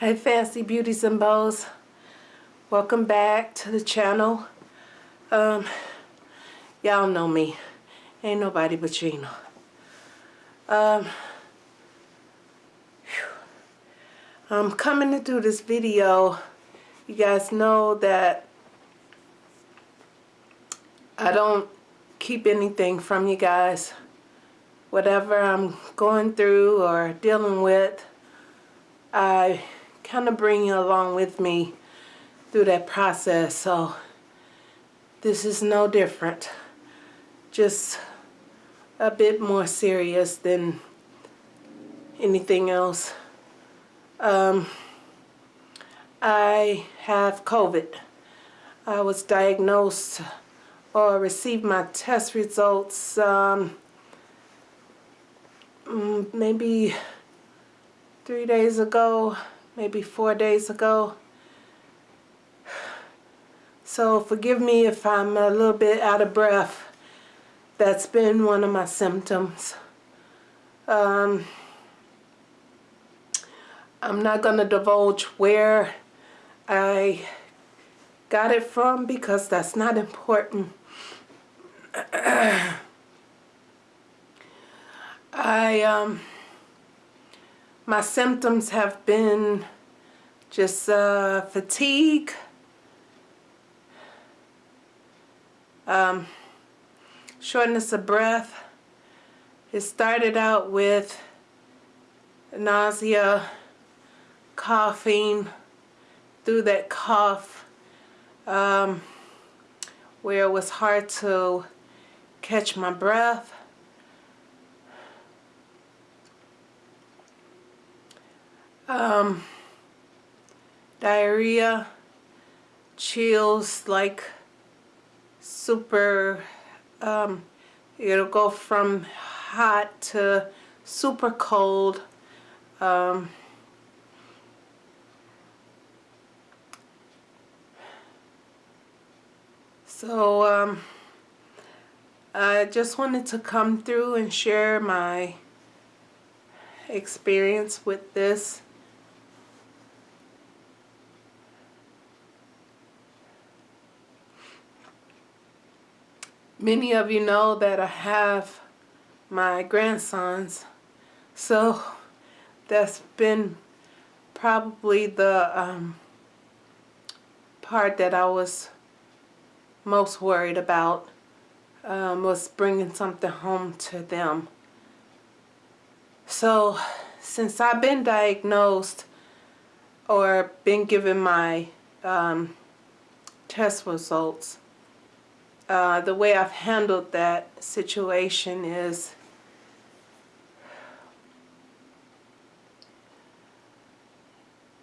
Hey Fancy Beauties and Bows. Welcome back to the channel. Um, Y'all know me. Ain't nobody but Gina. Um, I'm coming to do this video. You guys know that I don't keep anything from you guys. Whatever I'm going through or dealing with, I kind of bring you along with me through that process. So this is no different. Just a bit more serious than anything else. Um, I have COVID. I was diagnosed or received my test results um, mm, maybe three days ago, maybe four days ago. So forgive me if I'm a little bit out of breath. That's been one of my symptoms. Um, I'm not going to divulge where I got it from because that's not important. I um my symptoms have been just uh, fatigue, um, shortness of breath. It started out with nausea, coughing, through that cough um, where it was hard to catch my breath. Um, diarrhea, chills like super, um, it'll go from hot to super cold. Um, so um, I just wanted to come through and share my experience with this. Many of you know that I have my grandsons, so that's been probably the um, part that I was most worried about um, was bringing something home to them. So since I've been diagnosed or been given my um, test results, uh, the way I've handled that situation is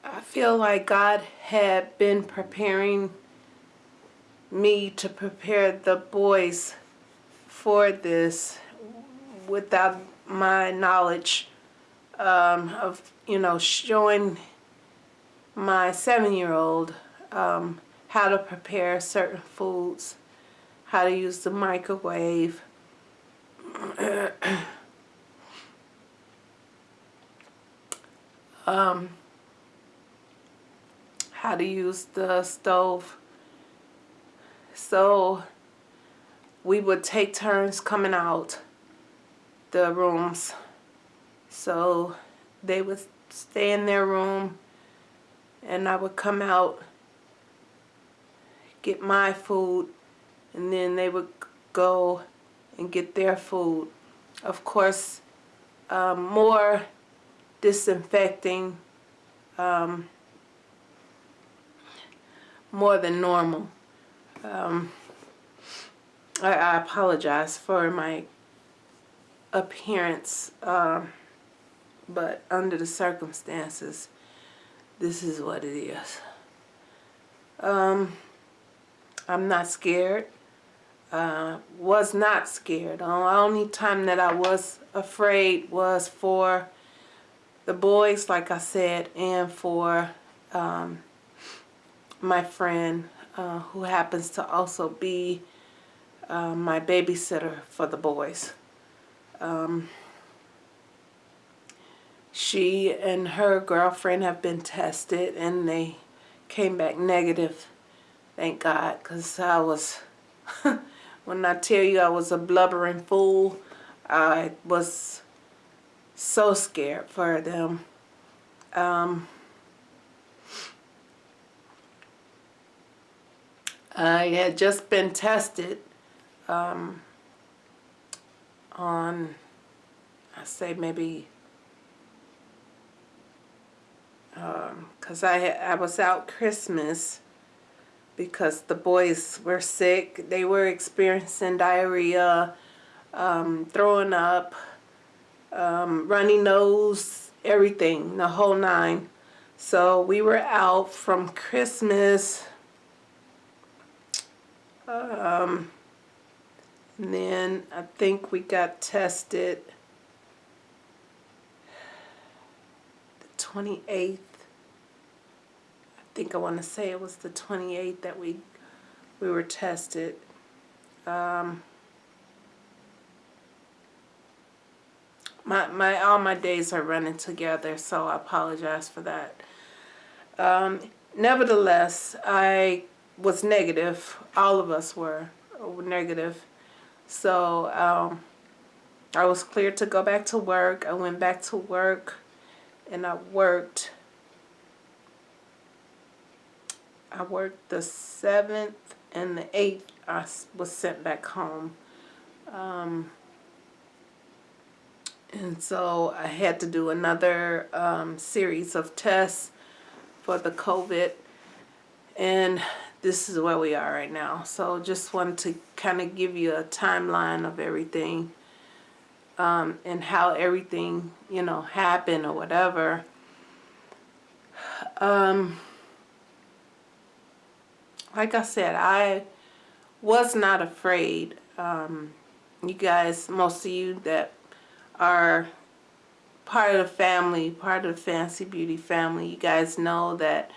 I feel like God had been preparing me to prepare the boys for this without my knowledge um, of, you know, showing my seven-year-old um, how to prepare certain foods how to use the microwave. um, how to use the stove. So we would take turns coming out the rooms. So they would stay in their room and I would come out, get my food, and then they would go and get their food. Of course, um, more disinfecting, um, more than normal. Um, I, I, apologize for my appearance, uh, but under the circumstances, this is what it is. Um, I'm not scared uh, was not scared. The only time that I was afraid was for the boys, like I said, and for um, my friend uh, who happens to also be uh, my babysitter for the boys. Um, she and her girlfriend have been tested and they came back negative. Thank God, because I was, when I tell you I was a blubbering fool, I was so scared for them. Um, I had just been tested um, on, I say maybe, because um, I, I was out Christmas because the boys were sick. They were experiencing diarrhea, um, throwing up, um, runny nose, everything, the whole nine. So we were out from Christmas um, and then I think we got tested the 28th. I think I want to say it was the 28th that we we were tested. Um, my my all my days are running together, so I apologize for that. Um, nevertheless, I was negative. All of us were, were negative. So um, I was cleared to go back to work. I went back to work and I worked. I worked the 7th and the 8th. I was sent back home. Um, and so I had to do another um, series of tests for the COVID. And this is where we are right now. So just wanted to kind of give you a timeline of everything um, and how everything, you know, happened or whatever. Um, like I said, I was not afraid. Um, you guys, most of you that are part of the family, part of the Fancy Beauty family, you guys know that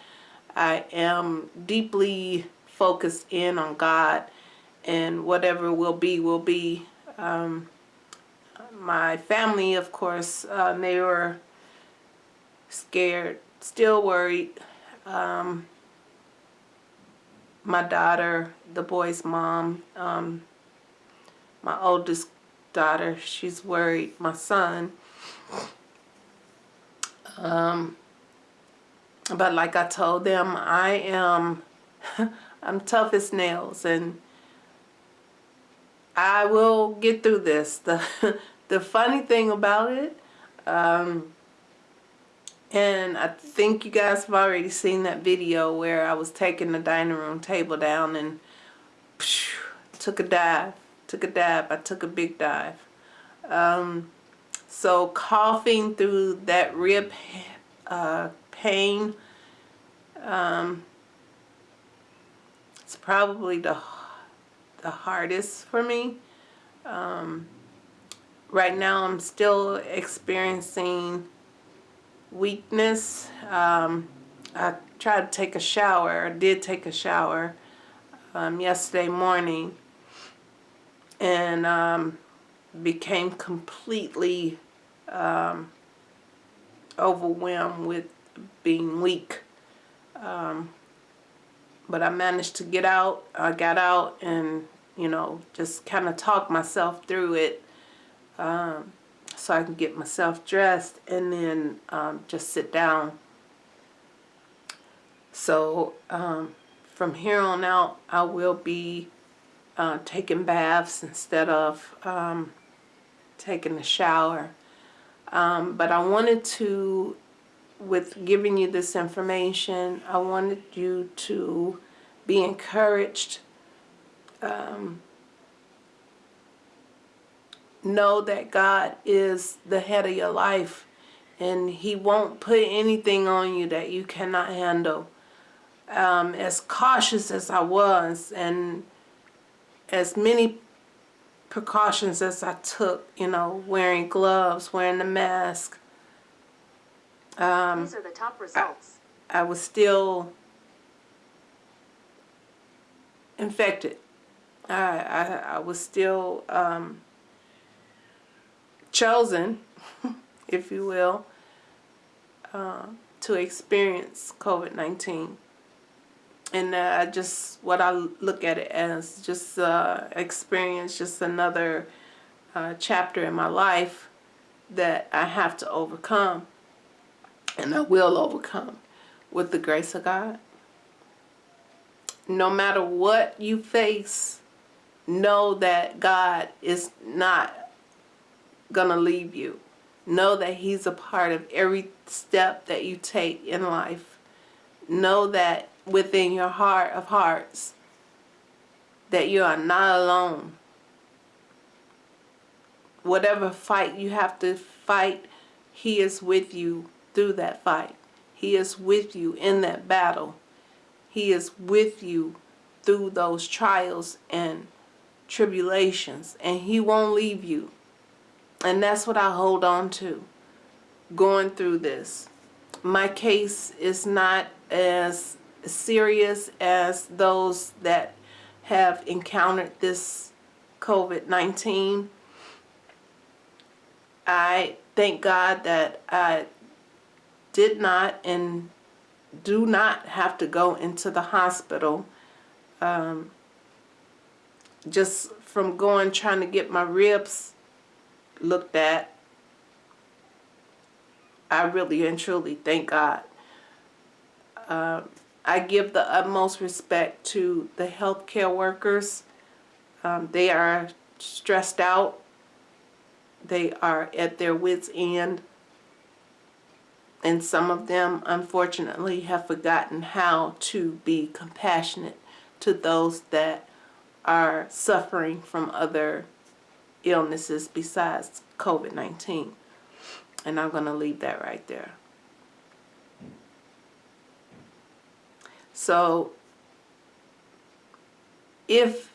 I am deeply focused in on God and whatever will be, will be. Um, my family, of course, uh, they were scared, still worried. Um, my daughter, the boy's mom, um, my oldest daughter, she's worried. My son, um, but like I told them, I am, I'm tough as nails and I will get through this. The, the funny thing about it, um, and I think you guys have already seen that video where I was taking the dining room table down and phew, took a dive. Took a dive. I took a big dive. Um, so coughing through that rib uh, pain. Um, it's probably the, the hardest for me. Um, right now I'm still experiencing weakness. Um, I tried to take a shower, I did take a shower um, yesterday morning and um, became completely um, overwhelmed with being weak. Um, but I managed to get out. I got out and, you know, just kind of talked myself through it um, so I can get myself dressed and then um, just sit down. So um, from here on out, I will be uh, taking baths instead of um, taking a shower. Um, but I wanted to with giving you this information, I wanted you to be encouraged. Um, know that God is the head of your life and he won't put anything on you that you cannot handle. Um, as cautious as I was and as many precautions as I took, you know, wearing gloves, wearing the mask, um, These are the top results. I, I was still infected. I, I, I was still um, chosen, if you will, uh, to experience COVID-19. And uh, I just, what I look at it as just uh, experience, just another uh, chapter in my life that I have to overcome. And I will overcome with the grace of God. No matter what you face, know that God is not to leave you. Know that He's a part of every step that you take in life. Know that within your heart of hearts that you are not alone. Whatever fight you have to fight, He is with you through that fight. He is with you in that battle. He is with you through those trials and tribulations. And He won't leave you. And that's what I hold on to going through this. My case is not as serious as those that have encountered this COVID-19. I thank God that I did not and do not have to go into the hospital um, just from going trying to get my ribs looked at I really and truly thank God. Uh, I give the utmost respect to the healthcare workers. Um, they are stressed out. They are at their wits end. And some of them unfortunately have forgotten how to be compassionate to those that are suffering from other illnesses besides COVID-19 and I'm going to leave that right there. So if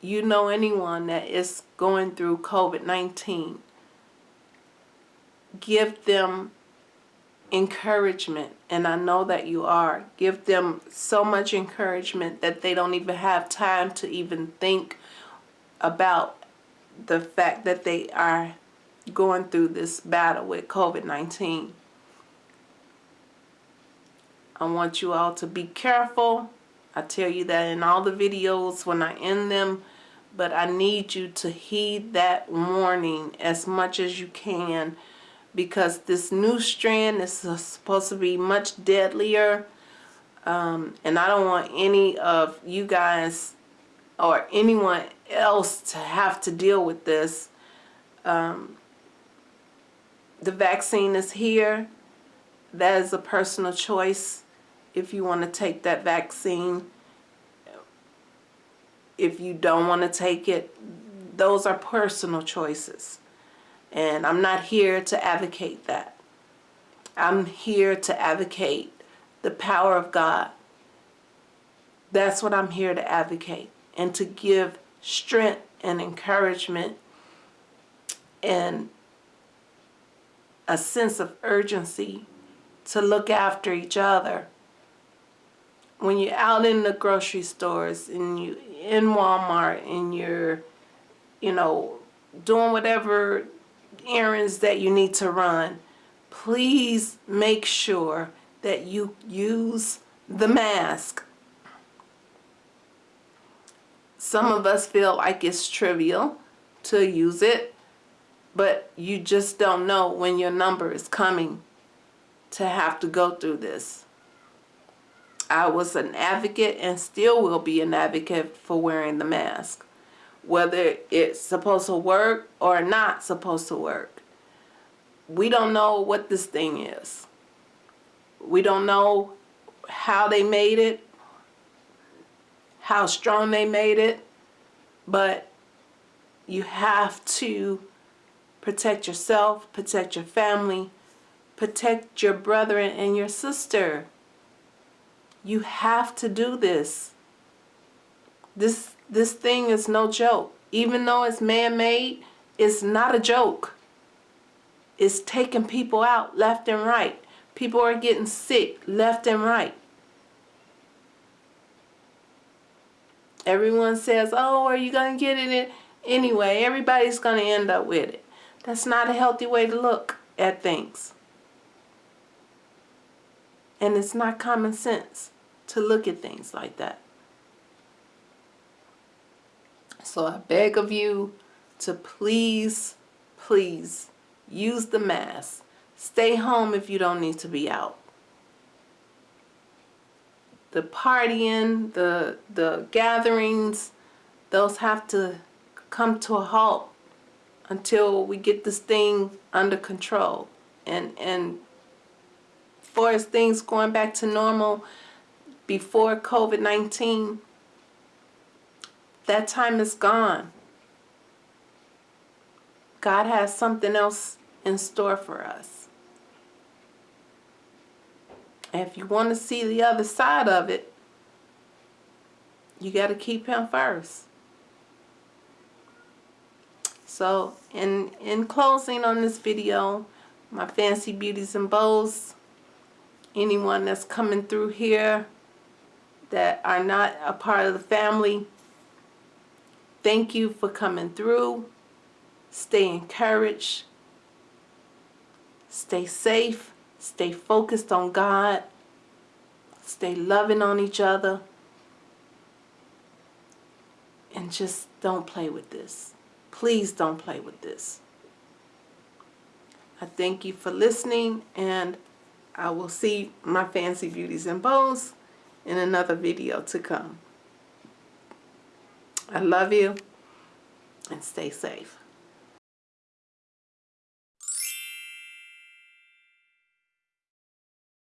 you know anyone that is going through COVID-19 give them encouragement and I know that you are. Give them so much encouragement that they don't even have time to even think about the fact that they are going through this battle with COVID-19 I want you all to be careful. I tell you that in all the videos when I end them but I need you to heed that warning as much as you can because this new strand is supposed to be much deadlier um, and I don't want any of you guys or anyone else to have to deal with this. Um, the vaccine is here. That is a personal choice if you want to take that vaccine. If you don't want to take it, those are personal choices. And I'm not here to advocate that. I'm here to advocate the power of God. That's what I'm here to advocate and to give strength and encouragement and a sense of urgency to look after each other. When you're out in the grocery stores and you in Walmart and you're, you know, doing whatever errands that you need to run, please make sure that you use the mask. Some of us feel like it's trivial to use it, but you just don't know when your number is coming to have to go through this. I was an advocate and still will be an advocate for wearing the mask whether it's supposed to work or not supposed to work. We don't know what this thing is. We don't know how they made it, how strong they made it, but you have to protect yourself, protect your family, protect your brother and your sister. You have to do this. This this thing is no joke. Even though it's man-made, it's not a joke. It's taking people out left and right. People are getting sick left and right. Everyone says, oh, are you going to get it anyway? Everybody's going to end up with it. That's not a healthy way to look at things. And it's not common sense to look at things like that. So I beg of you to please, please use the mask. Stay home if you don't need to be out. The partying, the the gatherings, those have to come to a halt until we get this thing under control. And and far as things going back to normal before COVID-19, that time is gone. God has something else in store for us. And if you want to see the other side of it, you got to keep him first. So in, in closing on this video, my fancy beauties and bows, anyone that's coming through here that are not a part of the family, thank you for coming through. Stay encouraged. Stay safe. Stay focused on God. Stay loving on each other. And just don't play with this. Please don't play with this. I thank you for listening and I will see my fancy beauties and bows in another video to come. I love you and stay safe.